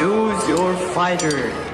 Choose your fighter.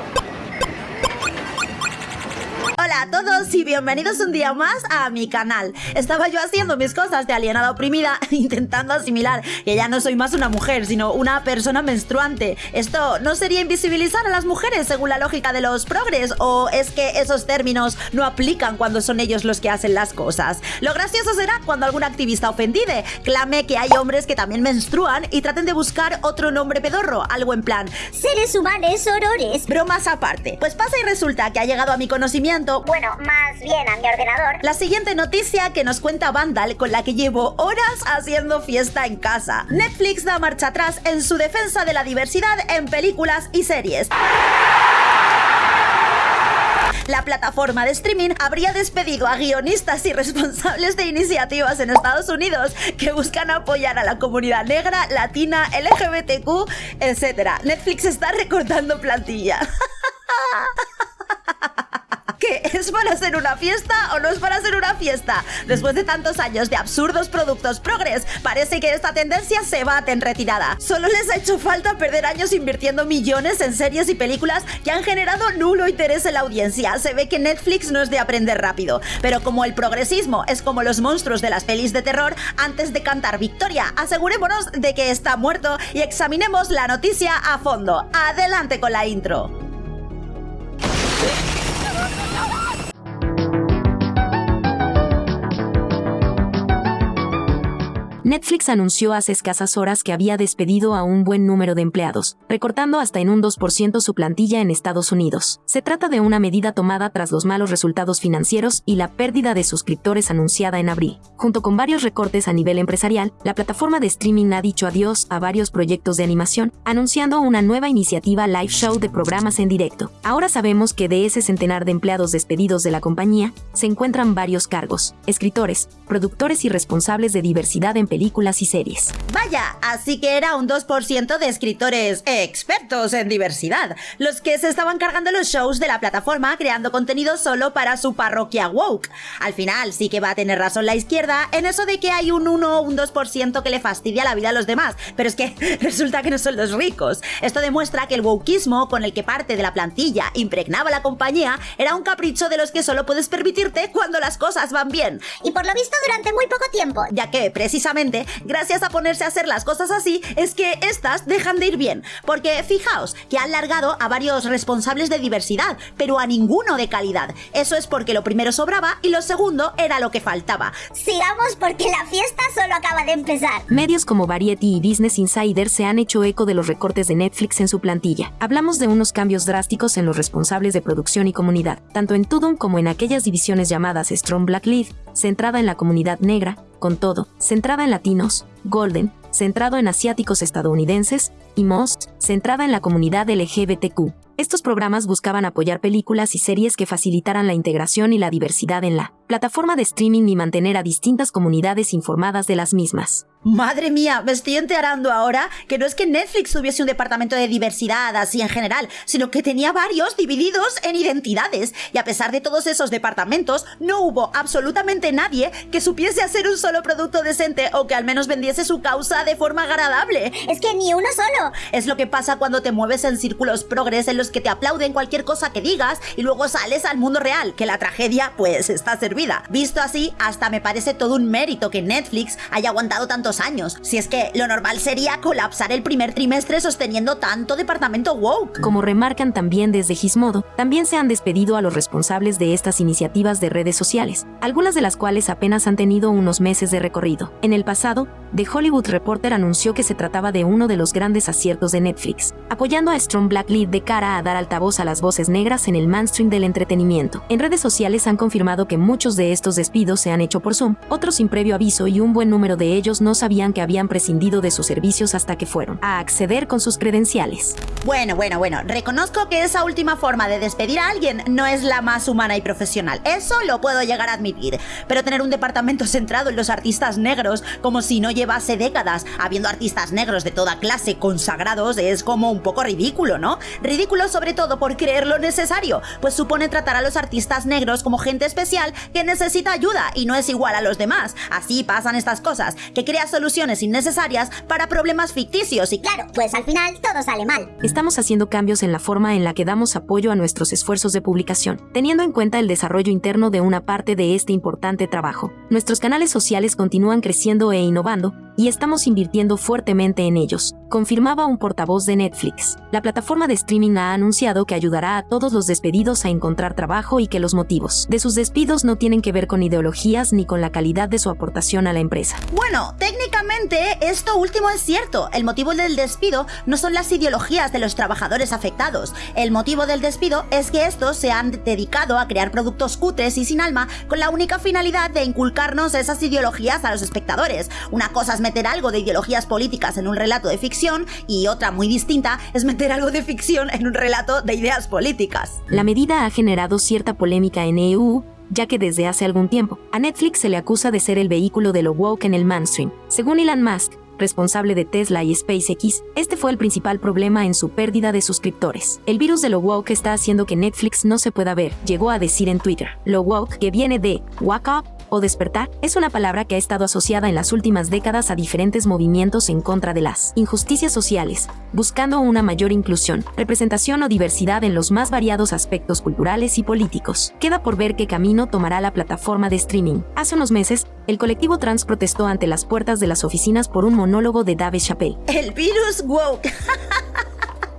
Todos y bienvenidos un día más a mi canal. Estaba yo haciendo mis cosas de alienada oprimida, intentando asimilar que ya no soy más una mujer, sino una persona menstruante. ¿Esto no sería invisibilizar a las mujeres según la lógica de los progres? ¿O es que esos términos no aplican cuando son ellos los que hacen las cosas? Lo gracioso será cuando algún activista ofendide clame que hay hombres que también menstruan y traten de buscar otro nombre pedorro, algo en plan Seres humanos horrores. bromas aparte. Pues pasa y resulta que ha llegado a mi conocimiento Bueno, más bien a mi ordenador. la siguiente noticia que nos cuenta Vandal con la que llevo horas haciendo fiesta en casa. Netflix da marcha atrás en su defensa de la diversidad en películas y series. La plataforma de streaming habría despedido a guionistas y responsables de iniciativas en Estados Unidos que buscan apoyar a la comunidad negra, latina, LGBTQ, etc. Netflix está recortando plantilla. ¿Qué? ¿Es para hacer una fiesta o no es para hacer una fiesta? Después de tantos años de absurdos productos progres, parece que esta tendencia se bate en retirada. Solo les ha hecho falta perder años invirtiendo millones en series y películas que han generado nulo interés en la audiencia. Se ve que Netflix no es de aprender rápido. Pero como el progresismo es como los monstruos de las pelis de terror, antes de cantar victoria, asegurémonos de que está muerto y examinemos la noticia a fondo. Adelante con la intro. Netflix anunció hace escasas horas que había despedido a un buen número de empleados, recortando hasta en un 2% su plantilla en Estados Unidos. Se trata de una medida tomada tras los malos resultados financieros y la pérdida de suscriptores anunciada en abril. Junto con varios recortes a nivel empresarial, la plataforma de streaming ha dicho adiós a varios proyectos de animación, anunciando una nueva iniciativa live show de programas en directo. Ahora sabemos que de ese centenar de empleados despedidos de la compañía, se encuentran varios cargos, escritores, productores y responsables de diversidad en películas y series. Vaya, así que era un 2% de escritores expertos en diversidad, los que se estaban cargando los shows de la plataforma creando contenido solo para su parroquia woke. Al final sí que va a tener razón la izquierda en eso de que hay un 1 o un 2% que le fastidia la vida a los demás, pero es que resulta que no son los ricos. Esto demuestra que el wokeismo con el que parte de la plantilla impregnaba la compañía era un capricho de los que solo puedes permitirte cuando las cosas van bien. Y por lo visto durante muy poco tiempo. Ya que, precisamente, gracias a ponerse a hacer las cosas así, es que estas dejan de ir bien. Porque fijaos que han largado a varios responsables de diversidad, pero a ninguno de calidad. Eso es porque lo primero sobraba y lo segundo era lo que faltaba. Sigamos porque la fiesta solo acaba de empezar. Medios como Variety y Business Insider se han hecho eco de los recortes de Netflix en su plantilla. Hablamos de unos cambios drásticos en los responsables de producción y comunidad, tanto en Tudum como en aquellas divisiones llamadas Strong Black Lead, centrada en la comunidad negra, con todo, centrada en latinos, Golden, centrado en asiáticos estadounidenses, y Most, centrada en la comunidad LGBTQ. Estos programas buscaban apoyar películas y series que facilitaran la integración y la diversidad en la plataforma de streaming y mantener a distintas comunidades informadas de las mismas. Madre mía, me estoy enterando ahora que no es que Netflix tuviese un departamento de diversidad así en general, sino que tenía varios divididos en identidades. Y a pesar de todos esos departamentos, no hubo absolutamente nadie que supiese hacer un solo producto decente o que al menos vendiese su causa de forma agradable. Es que ni uno solo. Es lo que pasa cuando te mueves en círculos progres en los que te aplauden cualquier cosa que digas y luego sales al mundo real, que la tragedia pues está servida. Visto así, hasta me parece todo un mérito que Netflix haya aguantado tantos años. Si es que lo normal sería colapsar el primer trimestre sosteniendo tanto departamento woke. Como remarcan también desde Gizmodo, también se han despedido a los responsables de estas iniciativas de redes sociales, algunas de las cuales apenas han tenido unos meses de recorrido. En el pasado, The Hollywood Reporter anunció que se trataba de uno de los grandes aciertos de Netflix, apoyando a Strong Black Lead de cara a dar altavoz a las voces negras en el mainstream del entretenimiento. En redes sociales han confirmado que muchos de estos despidos se han hecho por Zoom, otros sin previo aviso y un buen número de ellos no sabían que habían prescindido de sus servicios hasta que fueron a acceder con sus credenciales. Bueno, bueno, bueno, reconozco que esa última forma de despedir a alguien no es la más humana y profesional. Eso lo puedo llegar a admitir. Pero tener un departamento centrado en los artistas negros, como si no lleva hace décadas habiendo artistas negros de toda clase consagrados es como un poco ridículo, ¿no? Ridículo sobre todo por creer lo necesario, pues supone tratar a los artistas negros como gente especial que necesita ayuda y no es igual a los demás. Así pasan estas cosas, que crea soluciones innecesarias para problemas ficticios y Claro, pues al final todo sale mal. Estamos haciendo cambios en la forma en la que damos apoyo a nuestros esfuerzos de publicación, teniendo en cuenta el desarrollo interno de una parte de este importante trabajo. Nuestros canales sociales continúan creciendo e innovando, 路。Y estamos invirtiendo fuertemente en ellos, confirmaba un portavoz de Netflix. La plataforma de streaming ha anunciado que ayudará a todos los despedidos a encontrar trabajo y que los motivos de sus despidos no tienen que ver con ideologías ni con la calidad de su aportación a la empresa. Bueno, técnicamente esto último es cierto. El motivo del despido no son las ideologías de los trabajadores afectados. El motivo del despido es que estos se han dedicado a crear productos cutres y sin alma con la única finalidad de inculcarnos esas ideologías a los espectadores. Una cosa es meter algo de ideologías políticas en un relato de ficción y otra muy distinta es meter algo de ficción en un relato de ideas políticas. La medida ha generado cierta polémica en EU, ya que desde hace algún tiempo a Netflix se le acusa de ser el vehículo de lo woke en el mainstream. Según Elon Musk, responsable de Tesla y SpaceX, este fue el principal problema en su pérdida de suscriptores. El virus de lo woke está haciendo que Netflix no se pueda ver, llegó a decir en Twitter. Lo woke, que viene de wake up, o despertar es una palabra que ha estado asociada en las últimas décadas a diferentes movimientos en contra de las injusticias sociales, buscando una mayor inclusión, representación o diversidad en los más variados aspectos culturales y políticos. Queda por ver qué camino tomará la plataforma de streaming. Hace unos meses, el colectivo trans protestó ante las puertas de las oficinas por un monólogo de Dave Chappelle. El virus woke.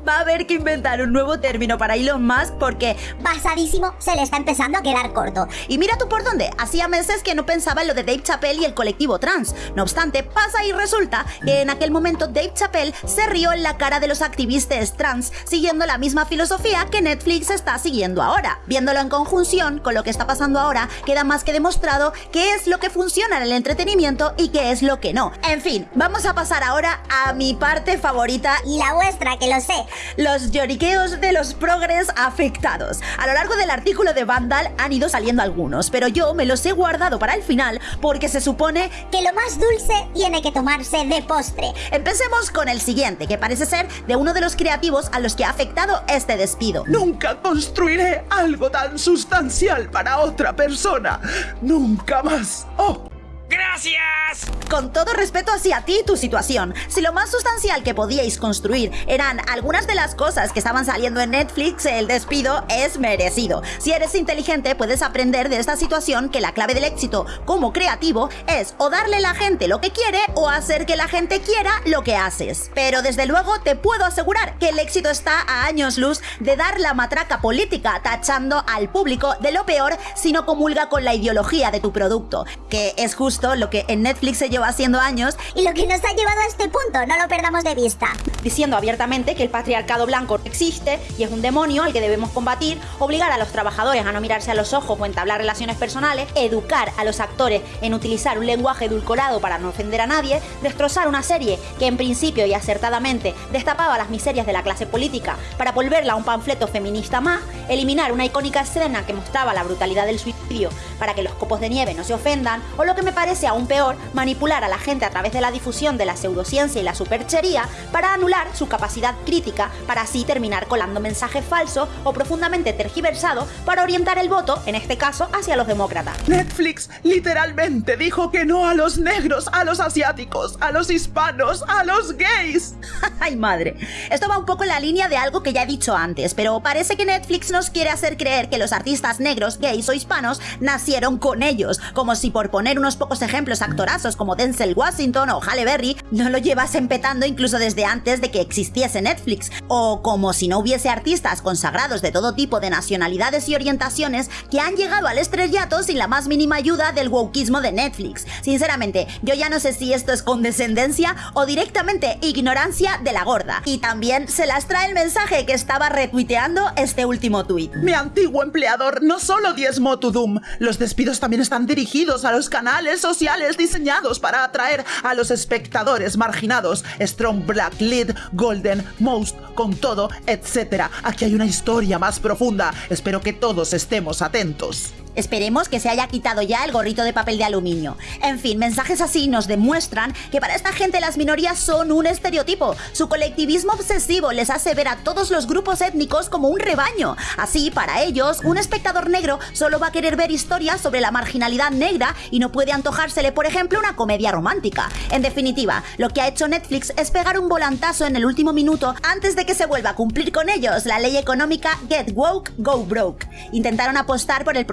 Va a haber que inventar un nuevo término para Elon Musk porque Basadísimo, se le está empezando a quedar corto. Y mira tú por dónde, hacía meses que no pensaba en lo de Dave Chappelle y el colectivo trans. No obstante, pasa y resulta que en aquel momento Dave Chappelle se rió en la cara de los activistas trans, siguiendo la misma filosofía que Netflix está siguiendo ahora. Viéndolo en conjunción con lo que está pasando ahora, queda más que demostrado qué es lo que funciona en el entretenimiento y qué es lo que no. En fin, vamos a pasar ahora a mi parte favorita Y la vuestra, que lo sé. Los lloriqueos de los progres afectados. A lo largo del artículo de Vandal han ido saliendo algunos, pero yo me los he guardado para el final porque se supone Que lo más dulce tiene que tomarse de postre. Empecemos con el siguiente, que parece ser de uno de los creativos a los que ha afectado este despido. Nunca construiré algo tan sustancial para otra persona. Nunca más. Oh, ¡Gracias! Con todo respeto hacia ti y tu situación, si lo más sustancial que podíais construir eran algunas de las cosas que estaban saliendo en Netflix, el despido es merecido. Si eres inteligente, puedes aprender de esta situación que la clave del éxito como creativo es o darle a la gente lo que quiere o hacer que la gente quiera lo que haces. Pero desde luego te puedo asegurar que el éxito está a años luz de dar la matraca política, tachando al público de lo peor si no comulga con la ideología de tu producto, que es justo lo que en Netflix se lleva haciendo años Y lo que nos ha llevado a este punto, no lo perdamos de vista. diciendo abiertamente que el patriarcado blanco existe y es un demonio al que debemos combatir, obligar a los trabajadores a no mirarse a los ojos o entablar relaciones personales, educar a los actores en utilizar un lenguaje edulcorado para no ofender a nadie, destrozar una serie que en principio y acertadamente destapaba las miserias de la clase política para volverla a un panfleto feminista más, eliminar una icónica escena que mostraba la brutalidad del suicidio para que los copos de nieve no se ofendan, o lo que me parece aún peor, manipular a la gente a través de la difusión de la pseudociencia y la superchería para anular su capacidad crítica, para así terminar colando mensajes falsos o profundamente tergiversados para orientar el voto, en este caso, hacia los demócratas. Netflix literalmente dijo que no a los negros, a los asiáticos, a los hispanos, a los gays. ¡Ay, madre! Esto va un poco en la línea de algo que ya he dicho antes, pero parece que Netflix nos quiere hacer creer que los artistas negros, gays o hispanos nacieron con ellos, como si por poner unos pocos ejemplos actorazos como Denzel Washington o Halle Berry no lo llevasen petando incluso desde antes de que existiese Netflix, o como si no hubiese artistas consagrados de todo tipo de nacionalidades y orientaciones que han llegado al estrellato sin la más mínima ayuda del wokismo de Netflix. Sinceramente, yo ya no sé si esto es condescendencia o directamente ignorancia de la gorda. Y también se las trae el mensaje que estaba retuiteando este último tuit. Mi antiguo empleador no solo diezmó tu Doom, los despidos también están dirigidos a los canales sociales diseñados para atraer a los espectadores marginados. Strong Black Lead, Golden, Most, con todo, etc. Aquí hay una historia más profunda. Espero que todos estemos atentos. Esperemos que se haya quitado ya el gorrito de papel de aluminio. En fin, mensajes así nos demuestran que para esta gente las minorías son un estereotipo. Su colectivismo obsesivo les hace ver a todos los grupos étnicos como un rebaño. Así, para ellos, un espectador negro solo va a querer ver historias sobre la marginalidad negra y no puede antojársele, por ejemplo, una comedia romántica. En definitiva, lo que ha hecho Netflix es pegar un volantazo en el último minuto antes de que se vuelva a cumplir con ellos la ley económica Get Woke, Go Broke. Intentaron apostar por el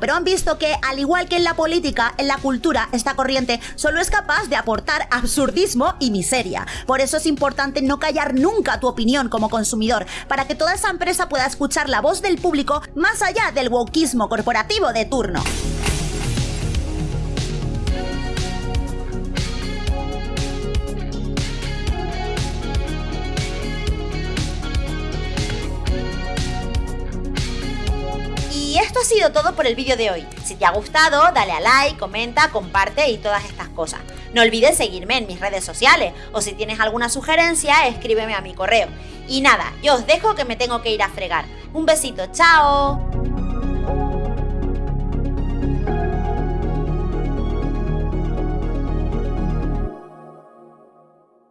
pero han visto que, al igual que en la política, en la cultura, esta corriente solo es capaz de aportar absurdismo y miseria. Por eso es importante no callar nunca tu opinión como consumidor, para que toda esa empresa pueda escuchar la voz del público más allá del wokeismo corporativo de turno. Todo por el vídeo de hoy. Si te ha gustado, dale a like, comenta, comparte y todas estas cosas. No olvides seguirme en mis redes sociales o si tienes alguna sugerencia, escríbeme a mi correo. Y nada, yo os dejo que me tengo que ir a fregar. Un besito, chao.